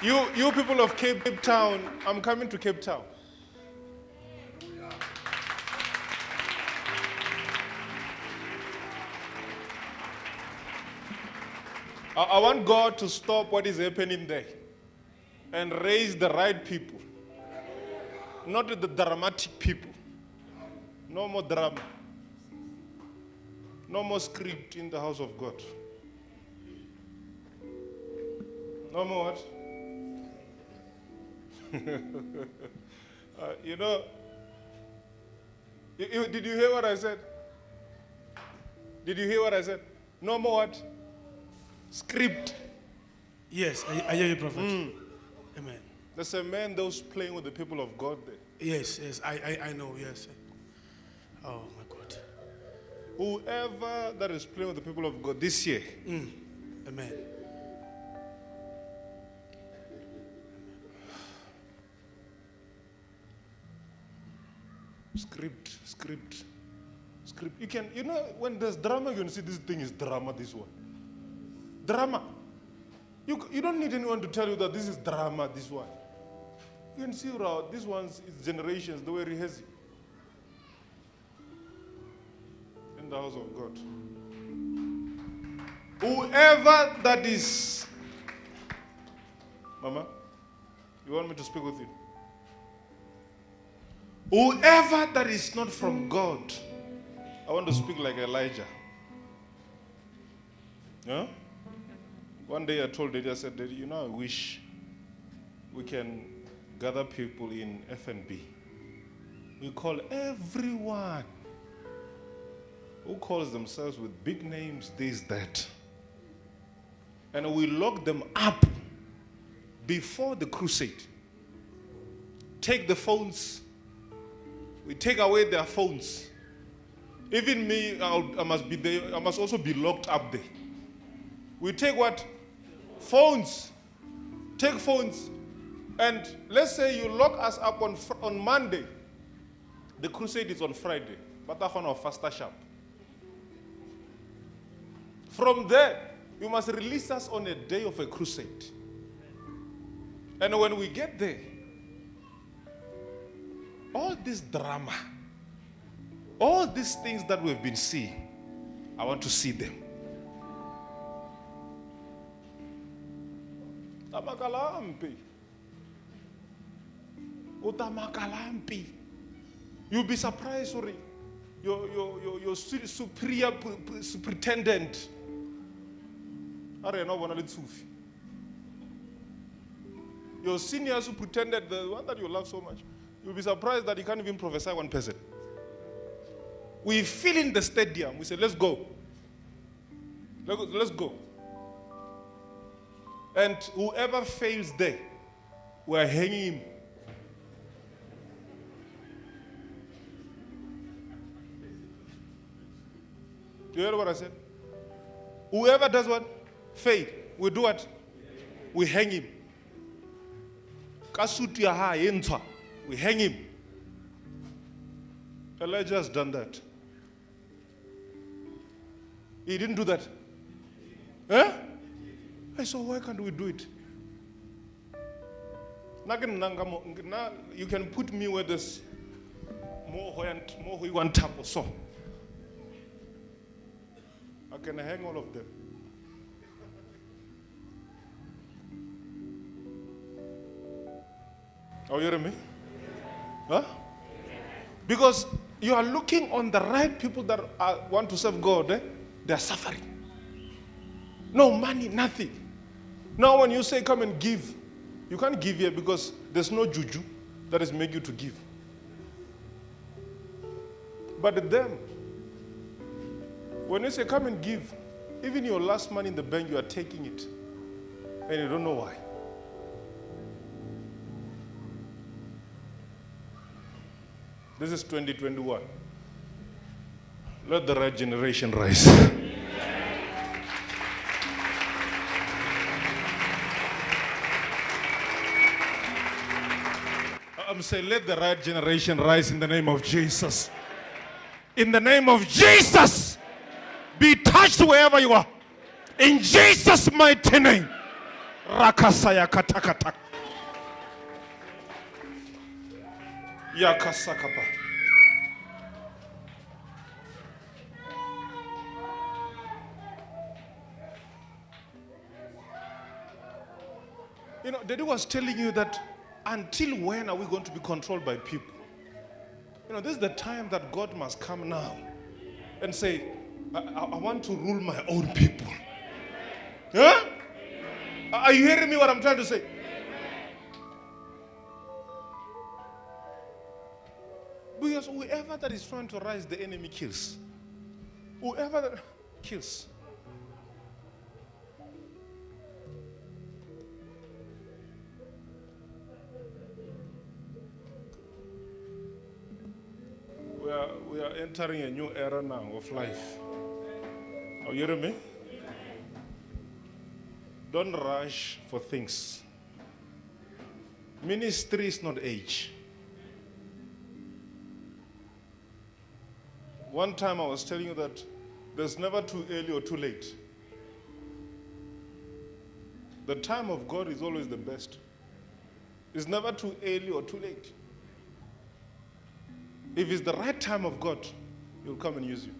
You, you people of Cape Town, I'm coming to Cape Town. I, I want God to stop what is happening there and raise the right people, not the dramatic people. No more drama. No more script in the house of God. No more what? Uh, you know, you- you- did you hear what I said? Did you hear what I said? No more what? Script. Yes, I, I hear you, Prophet. Amen. There's a man that was playing with the people of God there. Yes, yes, I, I, I know, yes. Oh, my God. Whoever that is playing with the people of God this year, Amen. Script, script, script. You can, you know, when there's drama, you can see this thing is drama, this one. Drama. You, you don't need anyone to tell you that this is drama, this one. You can see how this one's is generations, the way rehearsing. In the house of God. Whoever that is. Mama, you want me to speak with you? Whoever that is not from mm. God, I want to speak like Elijah. Yeah? One day I told Daddy, I said, Daddy, you know, I wish we can gather people in FNB. We call everyone who calls themselves with big names this, that. And we lock them up before the crusade. Take the phones, we take away their phones. Even me, I'll, I must be there. I must also be locked up there. We take what? Phones. Take phones. And let's say you lock us up on, on Monday. The crusade is on Friday. But that's on our faster sharp. From there, you must release us on a day of a crusade. And when we get there, all this drama, all these things that we've been seeing, I want to see them. Tamakalampi. Utamakalampi. You'll be surprised, sorry. Your, your, your, your superior superintendent. Are you not one? Your senior superintendent, the one that you love so much, you'll be surprised that you can't even prophesy one person. We fill in the stadium. We say, let's go. Let's go- And whoever fails there, we're hanging him. You heard what I said? Whoever does what? Fail. We do what? We hang him. Kasutu ya. We hang him. Elijah has done that. He didn't do that. Eh? I said, why can't we do it? You can put me where there's more tap or so. I can hang all of them. Are you hearing me? Huh? Because you are looking on the right people that are, want to serve God, eh? they are suffering. No money, nothing. Now, when you say come and give, you can't give here because there's no juju that is make you to give. But them, when you say come and give, even your last money in the bank, you are taking it. And you don't know why. This is 2021. Let the right generation rise. I'm saying, let the right generation rise in the name of Jesus. In the name of Jesus, be touched wherever you are. In Jesus' mighty name. Rakasaya katakata. Yakasakapa. You know, Daddy was telling you that until when are we going to be controlled by people? You know, this is the time that God must come now and say, I, I- I want to rule my own people. Huh? Are you hearing me what I'm trying to say? Whoever that is trying to rise, the enemy kills. Whoever that kills. We are, we are entering a new era now of life. Are you hearing me? Don't rush for things. Ministry is not age. One time I was telling you that there's never too early or too late. The time of God is always the best. It's never too early or too late. If it's the right time of God, He'll come and use you.